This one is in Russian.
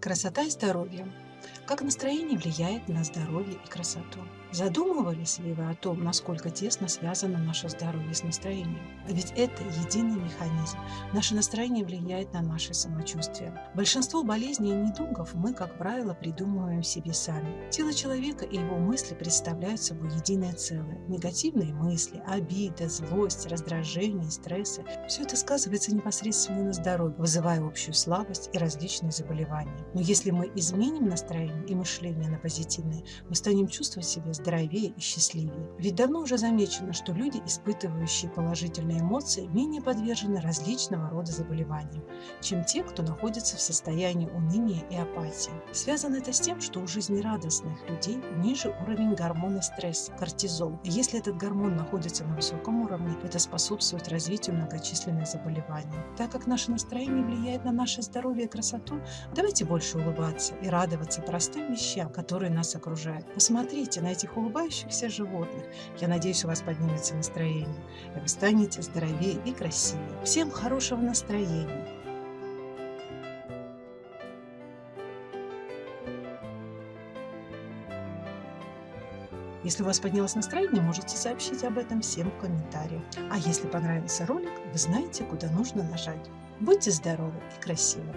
Красота и здоровье. Как настроение влияет на здоровье и красоту? Задумывались ли вы о том, насколько тесно связано наше здоровье с настроением? Ведь это единый механизм. Наше настроение влияет на наше самочувствие. Большинство болезней и недугов мы, как правило, придумываем себе сами. Тело человека и его мысли представляют собой единое целое. Негативные мысли, обида, злость, раздражение, стрессы – все это сказывается непосредственно на здоровье, вызывая общую слабость и различные заболевания. Но если мы изменим настроение и мышление на позитивное, мы станем чувствовать себя здоровее и счастливее. Ведь давно уже замечено, что люди, испытывающие положительные эмоции, менее подвержены различного рода заболеваниям, чем те, кто находится в состоянии уныния и апатии. Связано это с тем, что у жизнерадостных людей ниже уровень гормона стресса – кортизол. И если этот гормон находится на высоком уровне, это способствует развитию многочисленных заболеваний. Так как наше настроение влияет на наше здоровье и красоту, давайте больше улыбаться и радоваться простым вещам, которые нас окружают. Посмотрите на этих улыбающихся животных. Я надеюсь, у вас поднимется настроение, и вы станете здоровее и красивее. Всем хорошего настроения! Если у вас поднялось настроение, можете сообщить об этом всем в комментариях. А если понравился ролик, вы знаете, куда нужно нажать. Будьте здоровы и красивы!